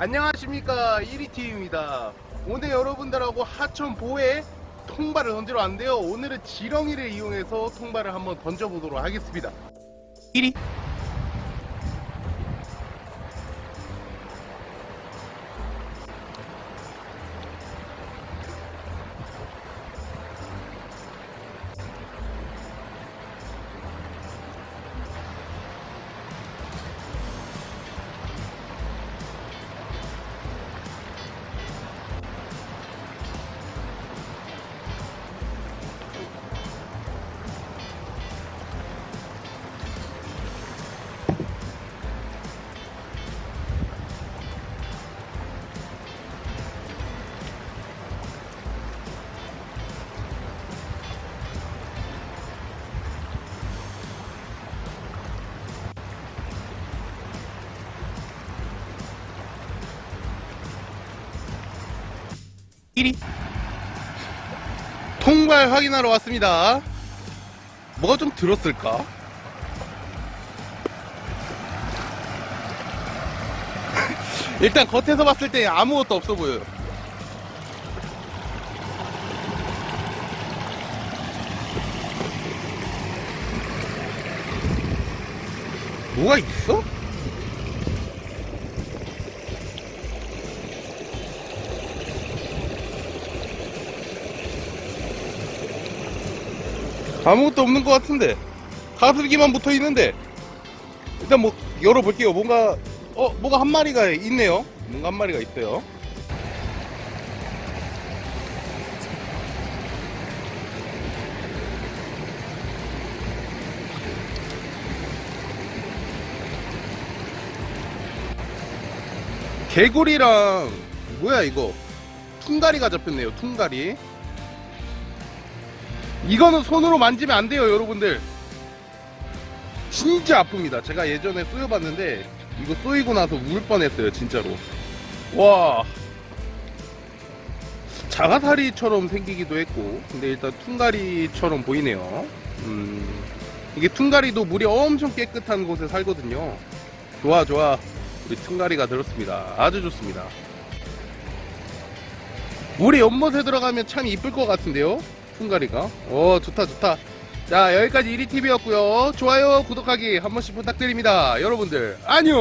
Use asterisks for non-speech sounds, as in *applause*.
안녕하십니까. 1위팀입니다. 오늘 여러분들하고 하천 보에 통발을 던지러 왔는데요. 오늘은 지렁이를 이용해서 통발을 한번 던져보도록 하겠습니다. 1위 통발 확인하러 왔습니다 뭐가 좀 들었을까? *laughs* 일단 겉에서 봤을 때 아무것도 없어 보여요 뭐가 있어? 아무것도 없는 것 같은데. 가슬기만 붙어 있는데. 일단 뭐 열어볼게요. 뭔가 어 뭐가 한 마리가 있네요. 뭔가 한 마리가 있어요. 개구리랑 뭐야 이거? 퉁가리가 잡혔네요 퉁가리 이거는 손으로 만지면 안 돼요 여러분들. 진짜 아픕니다. 제가 예전에 쏘여봤는데 이거 쏘이고 나서 울 뻔했어요 진짜로. 와. 자가사리처럼 생기기도 했고 근데 일단 퉁가리처럼 보이네요. 음 이게 퉁가리도 물이 엄청 깨끗한 곳에 살거든요. 좋아 좋아. 우리 퉁가리가 들었습니다. 아주 좋습니다. 물이 연못에 들어가면 참 이쁠 것 같은데요 퉁가리가? 어 좋다 좋다. 자 여기까지 1위TV였고요. 좋아요 구독하기 한 번씩 부탁드립니다. 여러분들 안녕